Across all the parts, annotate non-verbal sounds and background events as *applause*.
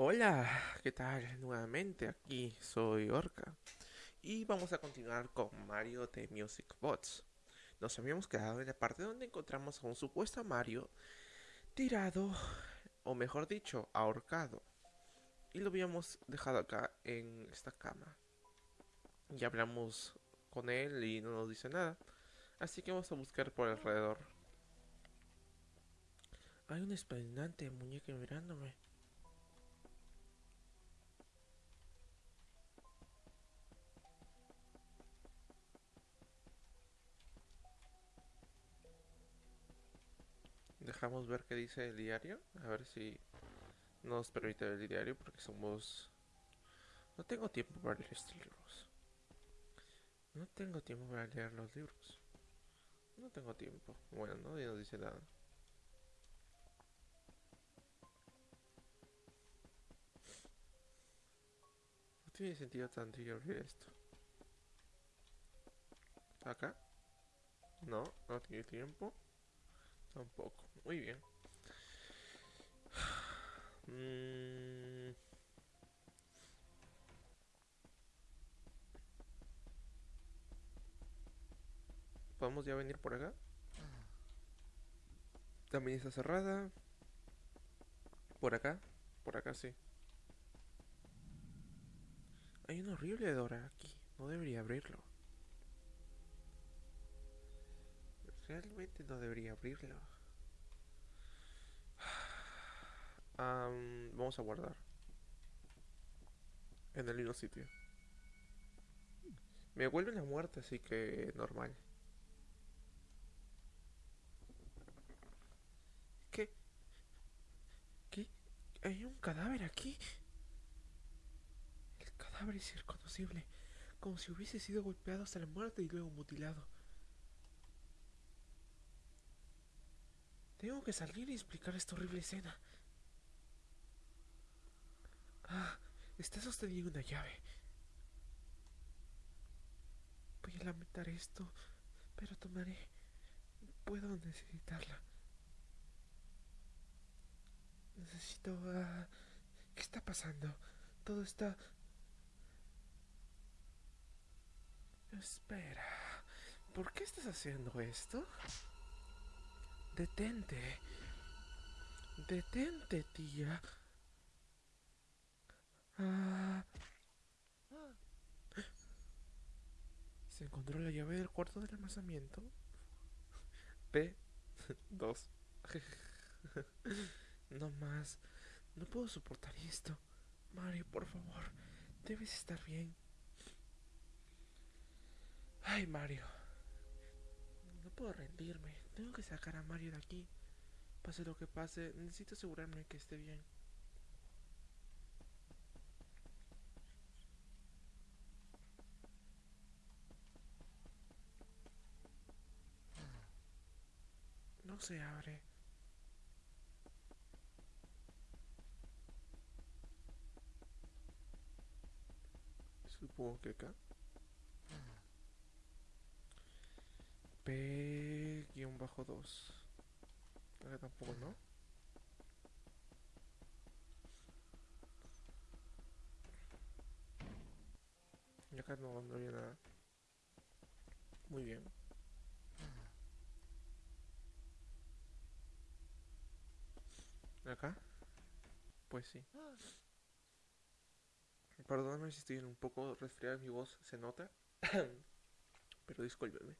Hola, ¿qué tal? Nuevamente aquí soy Orca y vamos a continuar con Mario de Music Bots. Nos habíamos quedado en la parte donde encontramos a un supuesto Mario tirado, o mejor dicho, ahorcado. Y lo habíamos dejado acá en esta cama. Ya hablamos con él y no nos dice nada. Así que vamos a buscar por alrededor. Hay un espeluznante muñeca mirándome. Dejamos ver qué dice el diario. A ver si nos permite ver el diario porque somos... No tengo tiempo para leer estos libros. No tengo tiempo para leer los libros. No tengo tiempo. Bueno, no nos dice nada. No tiene sentido tan abrir esto. ¿Acá? No, no tiene tiempo. Tampoco. Muy bien. Mm. ¿Podemos ya venir por acá? También está cerrada. Por acá. Por acá sí. Hay un horrible Dora aquí. No debería abrirlo. Realmente no debería abrirlo. vamos a guardar. En el mismo sitio. Me vuelve la muerte, así que normal. ¿Qué? ¿Qué? ¿Hay un cadáver aquí? El cadáver es irreconocible, como si hubiese sido golpeado hasta la muerte y luego mutilado. Tengo que salir y explicar esta horrible escena. Ah, está sosteniendo una llave. Voy a lamentar esto, pero tomaré. Puedo necesitarla. Necesito... Uh, ¿Qué está pasando? Todo está... Espera. ¿Por qué estás haciendo esto? Detente. Detente, tía. Ah. Se encontró la llave del cuarto del almacenamiento. P2. no más. No puedo soportar esto. Mario, por favor. Debes estar bien. Ay, Mario. No puedo rendirme. Tengo que sacar a Mario de aquí. Pase lo que pase, necesito asegurarme que esté bien. No se abre. Supongo que acá. P-2. Acá tampoco, ¿no? Y acá no, no había nada. Muy bien. ¿Acá? Pues sí. Perdóname si estoy un poco resfriado, mi voz se nota. *coughs* Pero discúlpeme.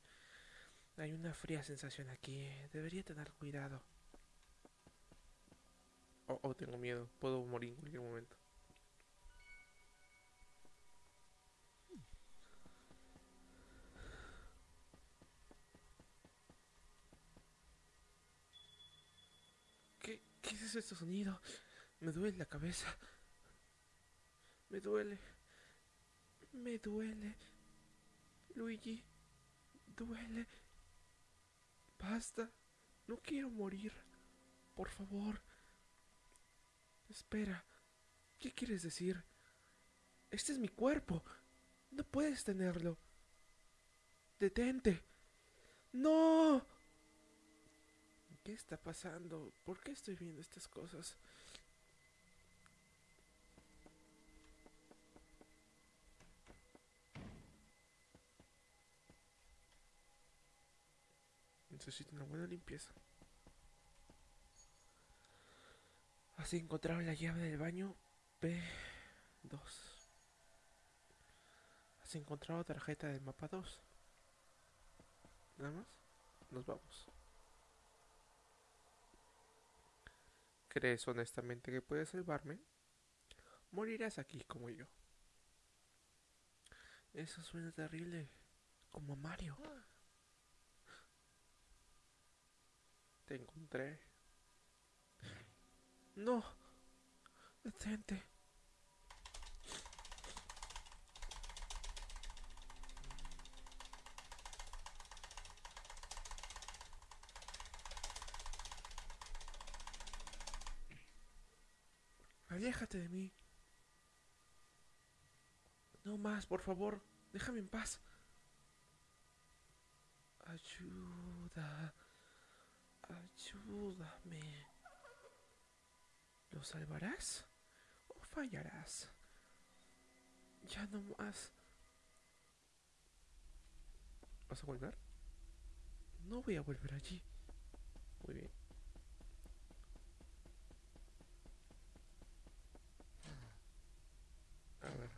Hay una fría sensación aquí. Debería tener cuidado. Oh, oh, tengo miedo. Puedo morir en cualquier momento. ¿Qué, ¿Qué es ese sonido? Me duele la cabeza. Me duele. Me duele. Luigi. Duele. Basta. No quiero morir. Por favor. Espera. ¿Qué quieres decir? Este es mi cuerpo. No puedes tenerlo. Detente. No. ¿Qué está pasando? ¿Por qué estoy viendo estas cosas? Necesito una buena limpieza. Has encontrado la llave del baño P2. Has encontrado tarjeta del mapa 2. Nada más. Nos vamos. ¿Crees honestamente que puedes salvarme? Morirás aquí como yo. Eso suena terrible. Como Mario. Te encontré. No. Detente. Aléjate de mí. No más, por favor. Déjame en paz. Ayuda. Ayúdame. ¿Lo salvarás o fallarás? Ya no más. ¿Vas a volver? No voy a volver allí. Muy bien. A ver.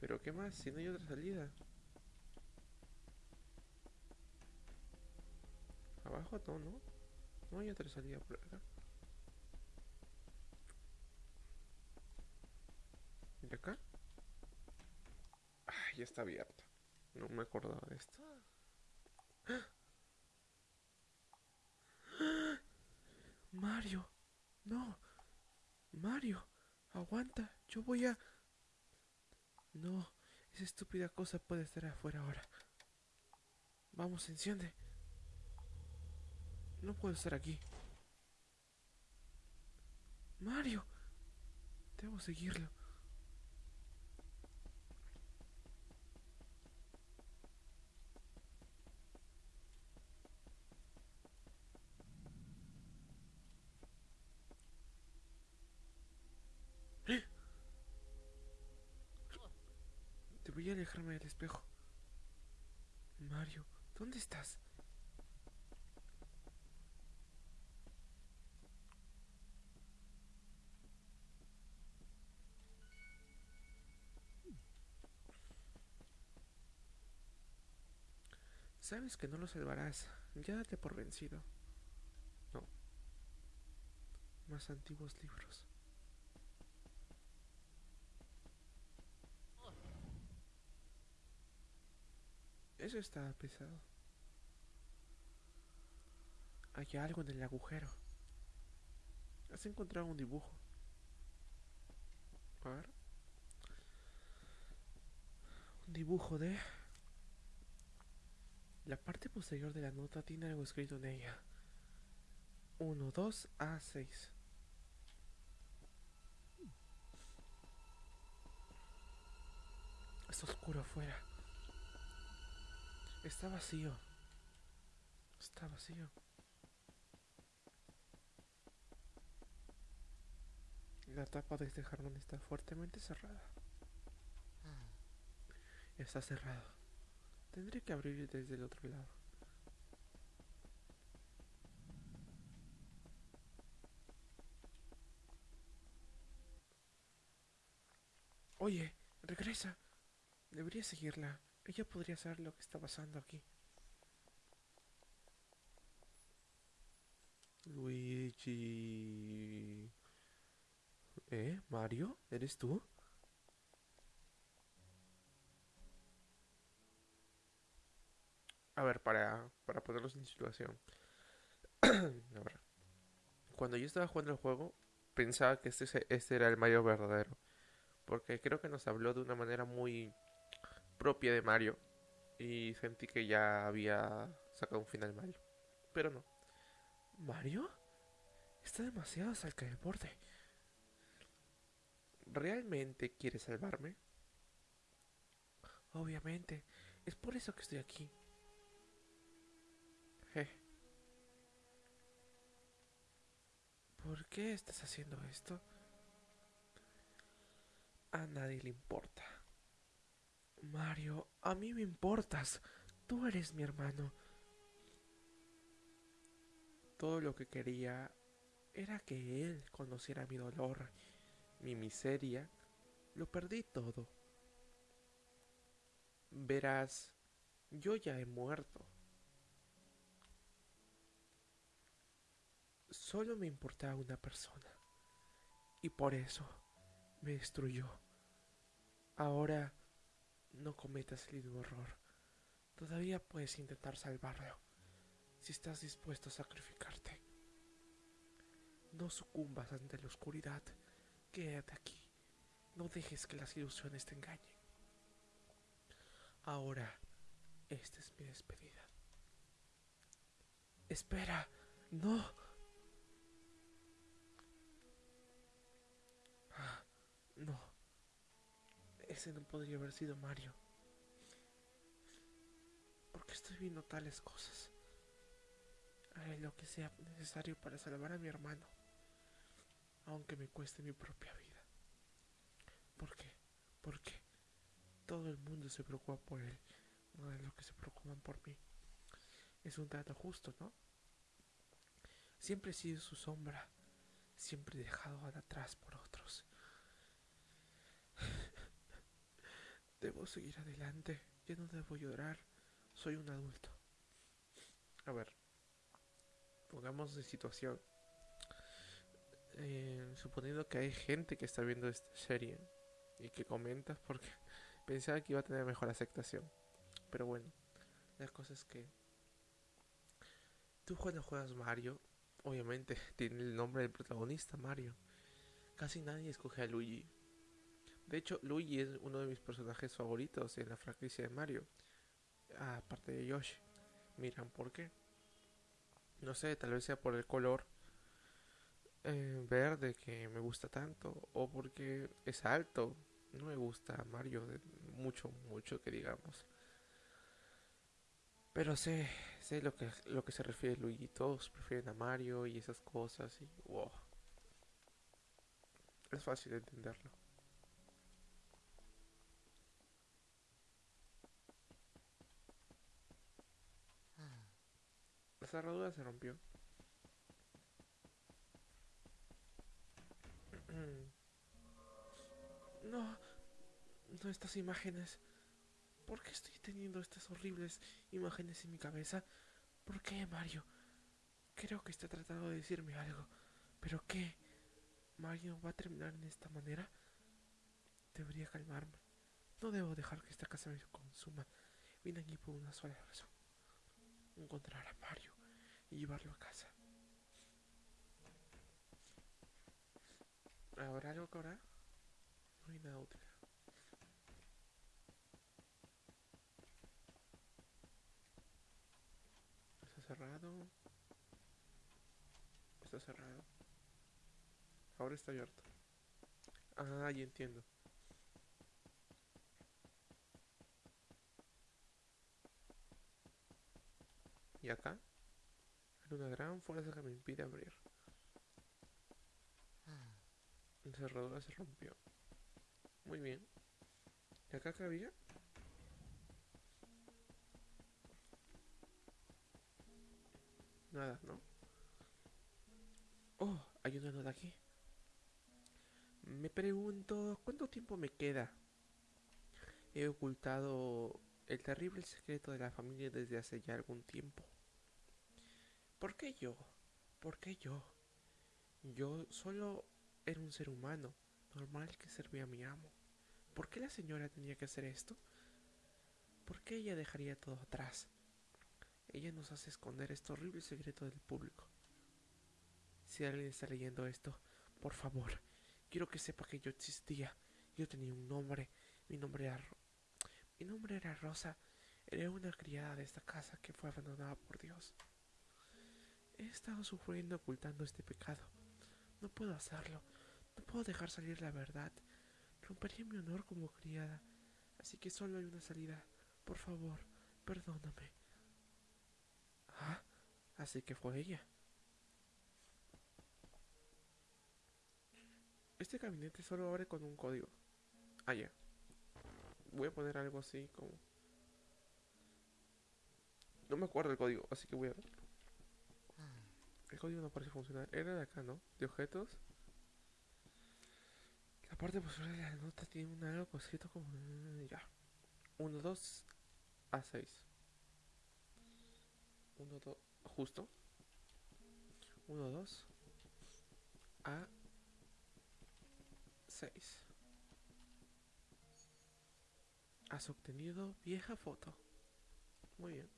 ¿Pero qué más? Si no hay otra salida. Abajo no, ¿no? No hay otra salida por acá. ¿Y acá? Ah, ya está abierto. No me acordaba de esto. Mario. No. Mario. Aguanta. Yo voy a... No. Esa estúpida cosa puede estar afuera ahora. Vamos, enciende. No puedo estar aquí. Mario. Debo seguirlo. Debería alejarme del espejo. Mario, ¿dónde estás? Sabes que no lo salvarás. Ya date por vencido. No. Más antiguos libros. Eso está pesado. Hay algo en el agujero. Has encontrado un dibujo. A ver. Un dibujo de... La parte posterior de la nota tiene algo escrito en ella. 1, 2, A6. Está oscuro afuera. Está vacío. Está vacío. La tapa de este jarrón está fuertemente cerrada. Está cerrado. Tendré que abrir desde el otro lado. Oye, regresa. Debería seguirla. Ella podría saber lo que está pasando aquí. Luigi. ¿Eh? ¿Mario? ¿Eres tú? A ver, para, para ponerlos en situación. *clears throat* A ver. Cuando yo estaba jugando el juego, pensaba que este, este era el Mario verdadero. Porque creo que nos habló de una manera muy propia de Mario. Y sentí que ya había sacado un final Mario. Pero no. ¿Mario? Está demasiado cerca del borde. ¿Realmente quiere salvarme? Obviamente. Es por eso que estoy aquí. ¿Por qué estás haciendo esto? A nadie le importa. Mario, a mí me importas. Tú eres mi hermano. Todo lo que quería era que él conociera mi dolor, mi miseria. Lo perdí todo. Verás, yo ya he muerto. Solo me importaba una persona. Y por eso me destruyó. Ahora no cometas el mismo error. Todavía puedes intentar salvarlo. Si estás dispuesto a sacrificarte. No sucumbas ante la oscuridad. Quédate aquí. No dejes que las ilusiones te engañen. Ahora, esta es mi despedida. Espera, no. No. Ese no podría haber sido Mario. ¿Por qué estoy viendo tales cosas? Haré lo que sea necesario para salvar a mi hermano, aunque me cueste mi propia vida. ¿Por qué? ¿Por qué? Todo el mundo se preocupa por él, no de lo que se preocupan por mí. Es un trato justo, ¿no? Siempre he sido su sombra, siempre he dejado atrás por otros. Debo seguir adelante, ya no debo llorar, soy un adulto. A ver, pongamos de situación. Eh, suponiendo que hay gente que está viendo esta serie y que comenta porque *laughs* pensaba que iba a tener mejor aceptación. Pero bueno, la cosa es que tú cuando juegas Mario, obviamente *laughs* tiene el nombre del protagonista, Mario. Casi nadie escoge a Luigi. De hecho, Luigi es uno de mis personajes favoritos en la franquicia de Mario. Aparte de Yoshi. Miran por qué. No sé, tal vez sea por el color eh, verde que me gusta tanto. O porque es alto. No me gusta Mario de mucho, mucho que digamos. Pero sé, sé lo que, lo que se refiere Luigi. Todos prefieren a Mario y esas cosas. Y wow. Es fácil de entenderlo. Cerradura se rompió. *clears throat* No, no estas imágenes. ¿Por qué estoy teniendo estas horribles imágenes en mi cabeza? ¿Por qué, Mario? Creo que está tratando de decirme algo. ¿Pero qué? ¿Mario va a terminar en esta manera? Debería calmarme. No debo dejar que esta casa me consuma. Vine aquí por una sola razón. Encontrar a Mario y llevarlo a casa. ¿Habrá algo que ahora? No hay nada útil. Está cerrado. Está cerrado. Ahora está abierto. Ah, ya entiendo. Y acá una gran fuerza que me impide abrir. La cerradura se rompió. Muy bien. ¿Y acá qué había? Nada, ¿no? Oh, hay una nota aquí. Me pregunto, ¿cuánto tiempo me queda? He ocultado el terrible secreto de la familia desde hace ya algún tiempo. ¿Por qué yo? ¿Por qué yo? Yo solo era un ser humano, normal que servía a mi amo. ¿Por qué la señora tenía que hacer esto? ¿Por qué ella dejaría todo atrás? Ella nos hace esconder este horrible secreto del público. Si alguien está leyendo esto, por favor, quiero que sepa que yo existía. Yo tenía un nombre. Mi nombre era Ro Mi nombre era Rosa. Era una criada de esta casa que fue abandonada por Dios. He estado sufriendo ocultando este pecado. No puedo hacerlo. No puedo dejar salir la verdad. Rompería mi honor como criada. Así que solo hay una salida. Por favor, perdóname. Ah, así que fue ella. Este gabinete solo abre con un código. Ah, ya. Voy a poner algo así como... No me acuerdo el código, así que voy a ver. Código no parece funcionar. Era de acá, ¿no? De objetos. La parte posterior de la nota tiene un algo escrito como... mm, Ya. 1, 2 a 6. 1, 2... Justo. 1, 2 a 6. Has obtenido vieja foto. Muy bien.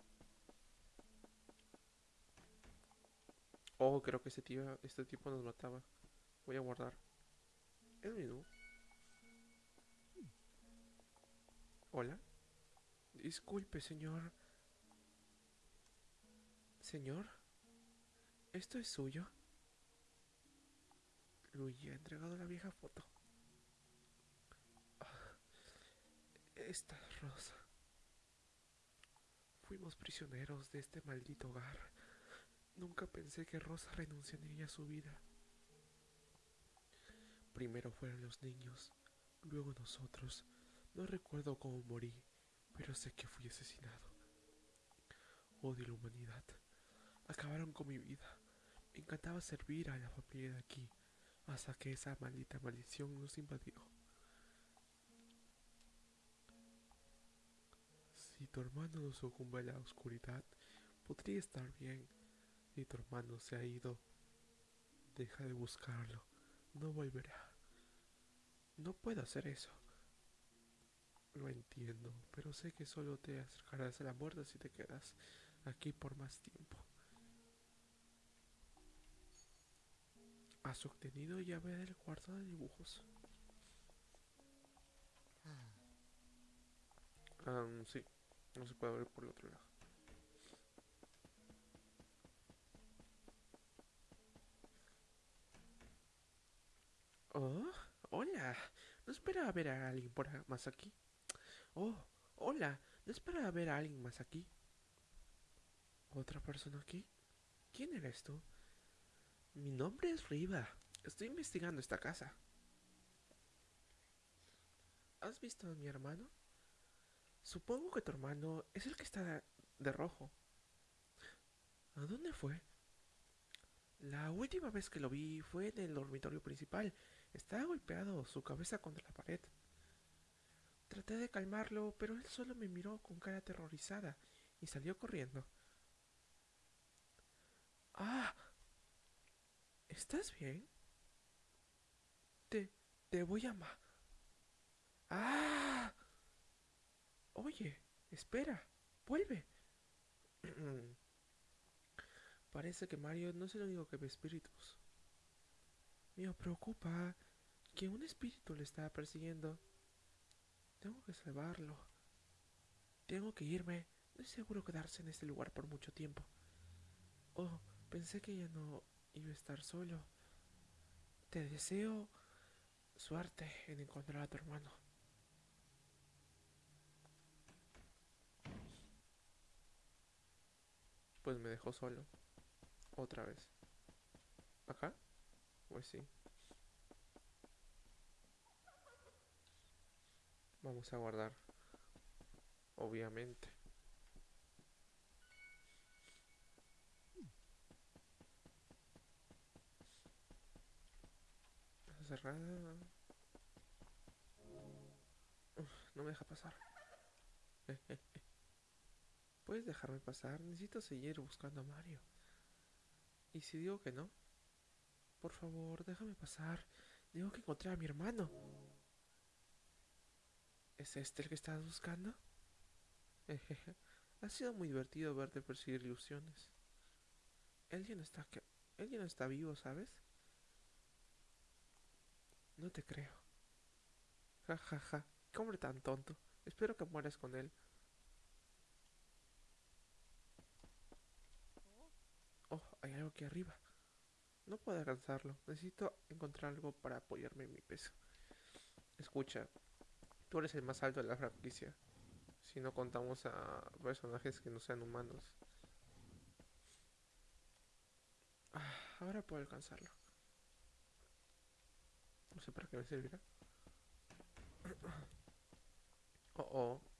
Oh, creo que este, tío, este tipo nos mataba. Voy a guardar. El menú. Hola. Disculpe, señor. Señor. ¿Esto es suyo? Luigi ha entregado la vieja foto. Ah, Esta es Rosa. Fuimos prisioneros de este maldito hogar. Nunca pensé que Rosa renunciaría a su vida. Primero fueron los niños, luego nosotros. No recuerdo cómo morí, pero sé que fui asesinado. Odio la humanidad. Acabaron con mi vida. Me encantaba servir a la familia de aquí, hasta que esa maldita maldición nos invadió. Si tu hermano no sucumbe a la oscuridad, podría estar bien. Si tu hermano se ha ido, deja de buscarlo. No volverá. No puedo hacer eso. Lo entiendo, pero sé que solo te acercarás a la muerte si te quedas aquí por más tiempo. Has obtenido llave del cuarto de dibujos. Um, sí, no se puede abrir por el otro lado. Oh, hola. No esperaba ver a alguien por más aquí. Oh, hola. No esperaba ver a alguien más aquí. ¿Otra persona aquí? ¿Quién eres tú? Mi nombre es Riva. Estoy investigando esta casa. ¿Has visto a mi hermano? Supongo que tu hermano es el que está de rojo. ¿A dónde fue? La última vez que lo vi fue en el dormitorio principal. Estaba golpeado, su cabeza contra la pared. Traté de calmarlo, pero él solo me miró con cara aterrorizada y salió corriendo. Ah, ¿estás bien? Te, te voy a ma... Ah. Oye, espera, vuelve. *clears throat* Parece que Mario no es el único que ve espíritus. Me preocupa que un espíritu le está persiguiendo. Tengo que salvarlo. Tengo que irme. No es seguro quedarse en este lugar por mucho tiempo. Oh, pensé que ya no iba a estar solo. Te deseo suerte en encontrar a tu hermano. Pues me dejó solo. Otra vez. ¿Acá? Pues sí. Vamos a guardar. Obviamente. Cerrada. No me deja pasar. *laughs* ¿Puedes dejarme pasar? Necesito seguir buscando a Mario. ¿Y si digo que no? Por favor, déjame pasar. Tengo que encontrar a mi hermano. ¿Es este el que estás buscando? *laughs* ha sido muy divertido verte perseguir ilusiones. Él ya está Él ya está vivo, ¿sabes? No te creo. Ja, ja, ja. Qué hombre tan tonto. Espero que mueras con él. Oh, hay algo aquí arriba. No puedo alcanzarlo. Necesito encontrar algo para apoyarme en mi peso. Escucha, tú eres el más alto de la franquicia. Si no contamos a personajes que no sean humanos. Ah, ahora puedo alcanzarlo. No sé para qué me servirá. *coughs* Oh, oh.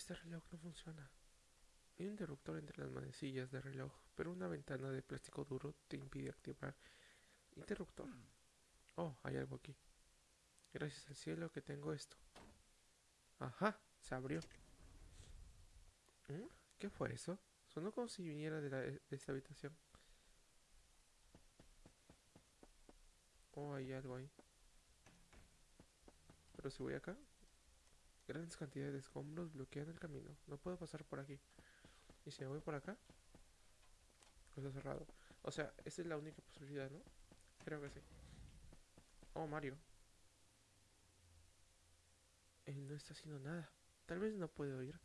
Este reloj no funciona. Hay un interruptor entre las manecillas del reloj, pero una ventana de plástico duro te impide activar interruptor. Oh, hay algo aquí. Gracias al cielo que tengo esto. Ajá, se abrió. ¿Mm? ¿Qué fue eso? Sonó como si viniera de, la- de esta habitación. Oh, hay algo ahí. Pero si voy acá, grandes cantidades de escombros bloquean el camino. No puedo pasar por aquí. ¿Y si me voy por acá? Pues está cerrado. O sea, esa es la única posibilidad, ¿no? Creo que sí. Oh, Mario. Él no está haciendo nada. Tal vez no puede oír.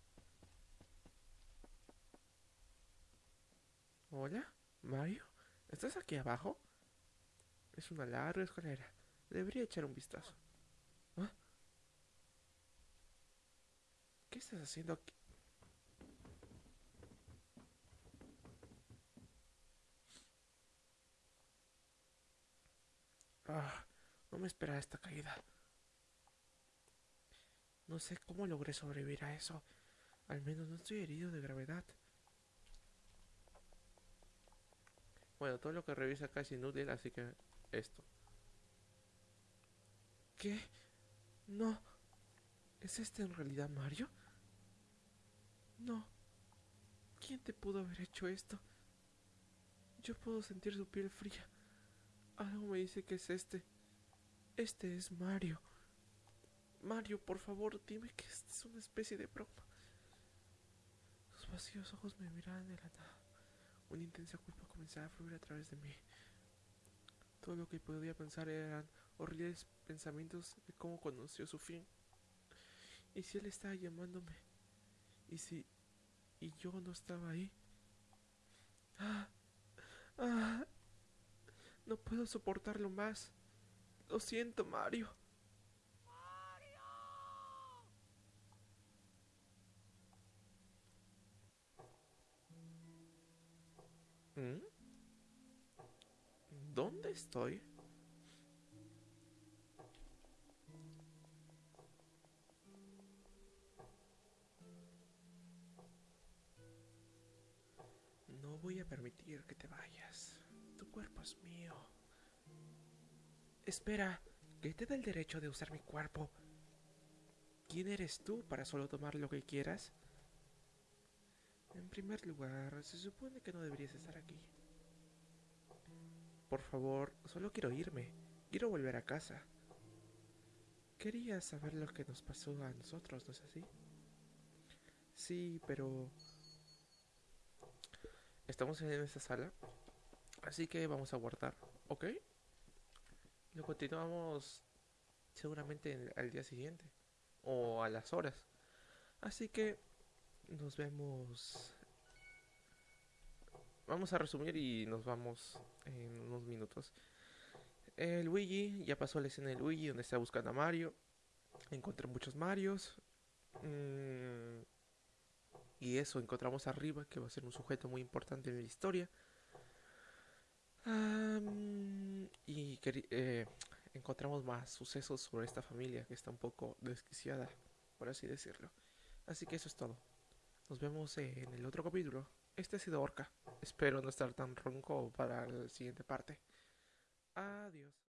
Hola, Mario. ¿Estás aquí abajo? Es una larga escalera. Debería echar un vistazo. ¿Qué estás haciendo aquí? Ah, no me esperaba esta caída. No sé cómo logré sobrevivir a eso. Al menos no estoy herido de gravedad. Bueno, todo lo que revisa acá es inútil, así que esto. ¿Qué? No. ¿Es este en realidad Mario? No. ¿Quién te pudo haber hecho esto? Yo puedo sentir su piel fría. Algo me dice que es este. Este es Mario. Mario, por favor, dime que esta es una especie de broma. Sus vacíos ojos me miraban de la nada. Una intensa culpa comenzaba a fluir a través de mí. Todo lo que podía pensar eran horribles pensamientos de cómo conoció su fin. ¿Y si él estaba llamándome? ¿Y si... y yo no estaba ahí? ¡Ah! ¡Ah! No puedo soportarlo más. Lo siento, Mario. ¿Mm? ¿Dónde estoy? No voy a permitir que te vayas. Tu cuerpo es mío. Espera, ¿qué te da el derecho de usar mi cuerpo? ¿Quién eres tú para solo tomar lo que quieras? En primer lugar, se supone que no deberías estar aquí. Por favor, solo quiero irme. Quiero volver a casa. Quería saber lo que nos pasó a nosotros, ¿no es así? Sí, pero... Estamos en esta sala. Así que vamos a guardar, ¿ok? Lo continuamos seguramente en- al día siguiente. O a las horas. Así que nos vemos. Vamos a resumir y nos vamos en unos minutos. El Luigi, ya pasó la escena del Luigi donde está buscando a Mario. Encontré muchos Marios. Mm, y eso, encontramos arriba, que va a ser un sujeto muy importante en la historia. Y eh, encontramos más sucesos sobre esta familia que está un poco desquiciada, por así decirlo. Así que eso es todo. Nos vemos en el otro capítulo. Este ha sido Orca. Espero no estar tan ronco para la siguiente parte. Adiós.